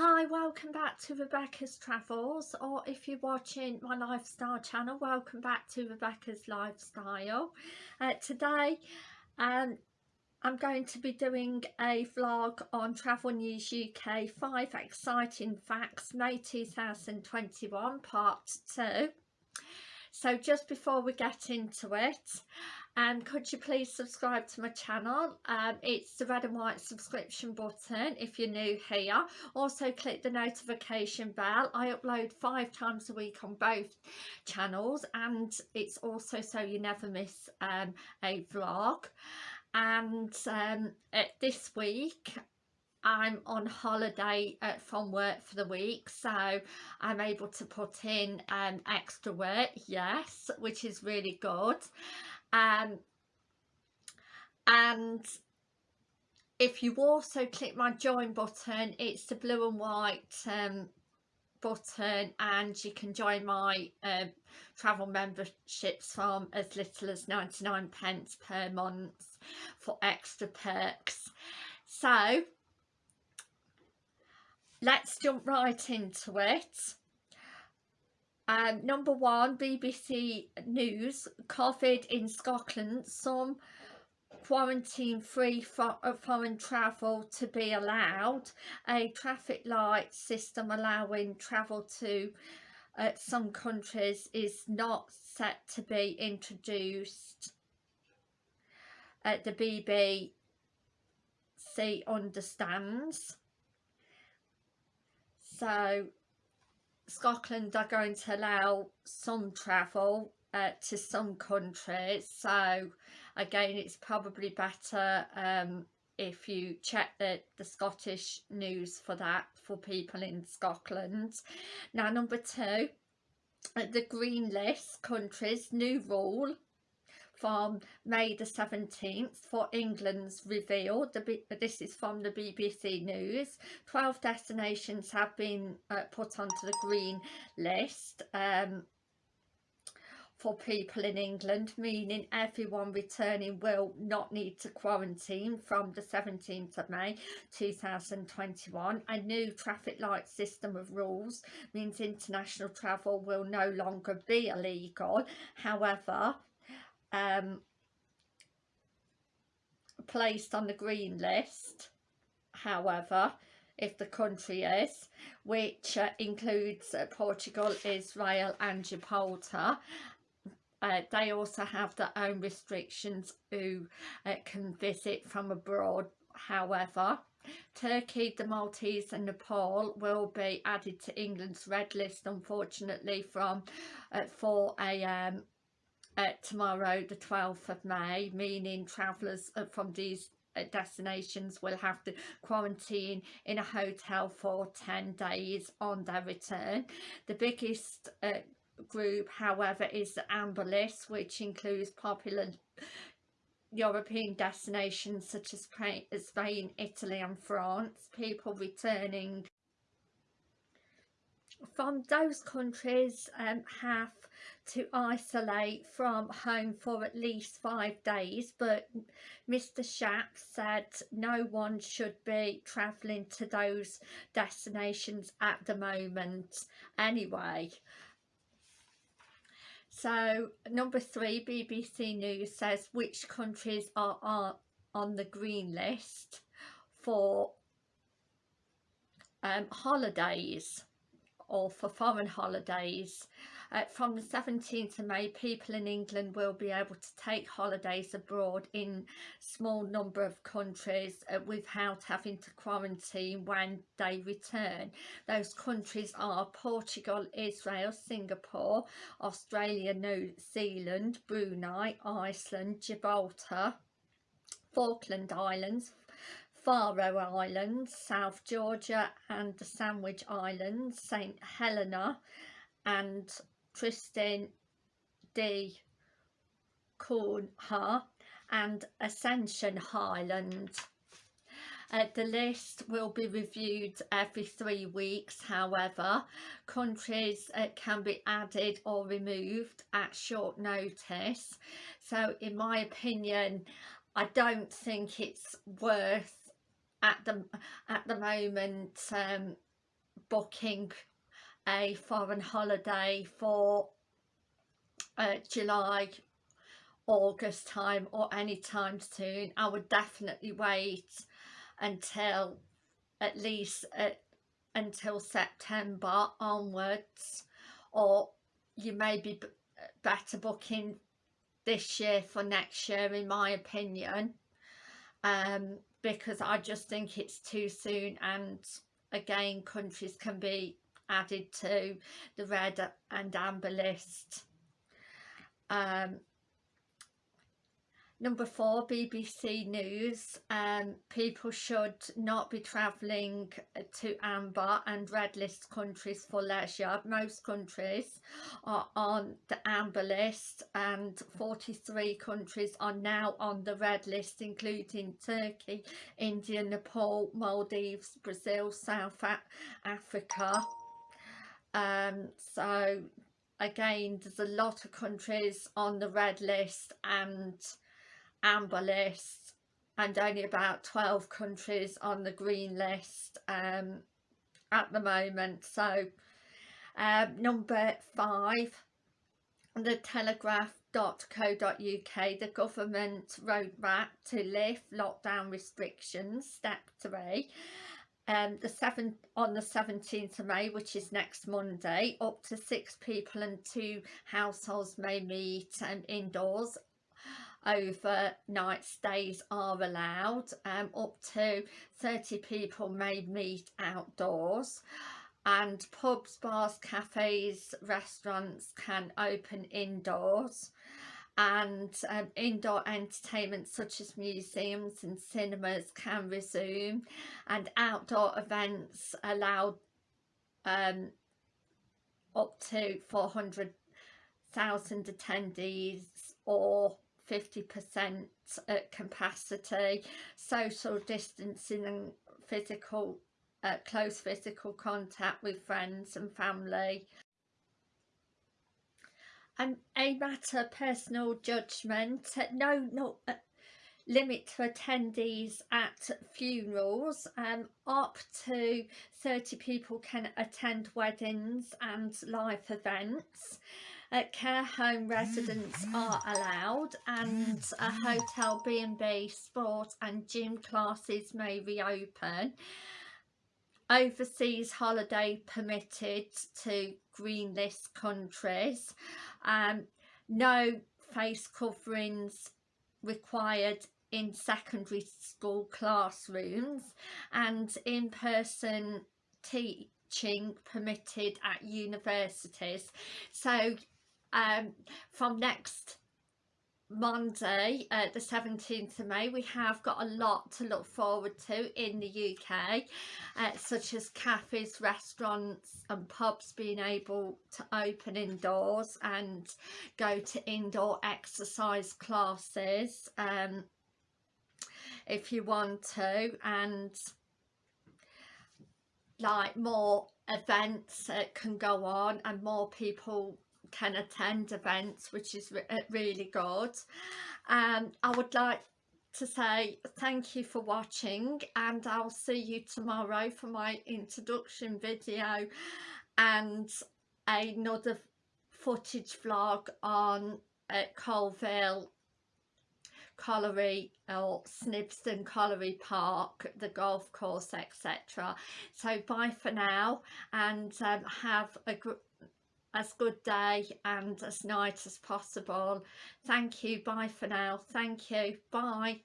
Hi, welcome back to Rebecca's Travels or if you're watching my lifestyle channel, welcome back to Rebecca's Lifestyle. Uh, today um, I'm going to be doing a vlog on Travel News UK 5 Exciting Facts May 2021 Part 2. So just before we get into it, um, could you please subscribe to my channel? Um, it's the red and white subscription button if you're new here. Also click the notification bell. I upload five times a week on both channels and it's also so you never miss um, a vlog. And um, this week I'm on holiday uh, from work for the week so I'm able to put in um, extra work yes which is really good um, and if you also click my join button it's the blue and white um, button and you can join my uh, travel memberships from as little as 99 pence per month for extra perks. So let's jump right into it um, number one, BBC News, COVID in Scotland, some quarantine-free for, uh, foreign travel to be allowed, a traffic light system allowing travel to uh, some countries is not set to be introduced. Uh, the BBC understands. So Scotland are going to allow some travel uh, to some countries so again it's probably better um, if you check the, the Scottish news for that for people in Scotland. Now number two, uh, the green list countries new rule from May the 17th for England's reveal. The, this is from the BBC News. 12 destinations have been uh, put onto the green list um, for people in England, meaning everyone returning will not need to quarantine from the 17th of May 2021. A new traffic light system of rules means international travel will no longer be illegal. However, um, placed on the green list. However if the country is which uh, includes uh, Portugal, Israel and Gibraltar uh, they also have their own restrictions who uh, can visit from abroad. However Turkey, the Maldives and Nepal will be added to England's red list unfortunately from uh, 4am uh, tomorrow the 12th of May meaning travellers uh, from these uh, destinations will have to quarantine in a hotel for 10 days on their return. The biggest uh, group however is the amber list which includes popular European destinations such as Spain, Italy and France. People returning from those countries um, have to isolate from home for at least five days but Mr Shapps said no one should be travelling to those destinations at the moment anyway. So number three BBC News says which countries are, are on the green list for um, holidays or for foreign holidays. Uh, from the 17th of May, people in England will be able to take holidays abroad in small number of countries uh, without having to quarantine when they return. Those countries are Portugal, Israel, Singapore, Australia, New Zealand, Brunei, Iceland, Gibraltar, Falkland Islands, Faroe Islands, South Georgia and the Sandwich Islands, St Helena and Tristan da Cunha and Ascension Island. Uh, the list will be reviewed every three weeks however countries uh, can be added or removed at short notice so in my opinion I don't think it's worth at the at the moment um, booking a foreign holiday for uh, July August time or any time soon I would definitely wait until at least uh, until September onwards. Or you may be better booking this year for next year in my opinion. Um, because I just think it's too soon and again countries can be added to the red and amber list. Um, Number four, BBC News. Um, people should not be travelling to amber and red list countries for leisure. Most countries are on the amber list and 43 countries are now on the red list including Turkey, India, Nepal, Maldives, Brazil, South Africa. Um, so again, there's a lot of countries on the red list and amber list and only about 12 countries on the green list um, at the moment. So um, number five the telegraph.co.uk the government roadmap to lift lockdown restrictions step three. Um, the seven on the 17th of May which is next Monday up to six people and two households may meet um, indoors overnight stays are allowed um, up to 30 people may meet outdoors. And pubs bars cafes restaurants can open indoors. And um, indoor entertainment such as museums and cinemas can resume. And outdoor events allowed um, up to 400,000 attendees or 50% at capacity, social distancing and physical, uh, close physical contact with friends and family. And a matter of personal judgment, no, no uh, limit to attendees at funerals. Um, up to 30 people can attend weddings and live events uh, care home residents are allowed and a hotel B&B sport and gym classes may reopen. Overseas holiday permitted to green list countries. Um, no face coverings required in secondary school classrooms and in-person teaching permitted at universities. So um, from next Monday, uh, the 17th of May, we have got a lot to look forward to in the UK, uh, such as cafes, restaurants and pubs being able to open indoors and go to indoor exercise classes um, if you want to and like more events uh, can go on and more people can attend events which is re uh, really good um i would like to say thank you for watching and i'll see you tomorrow for my introduction video and another footage vlog on uh, Coalville Colliery or Snibston Colliery Park, the golf course, etc. So bye for now and um, have a good as good day and as night as possible. Thank you. Bye for now. Thank you. Bye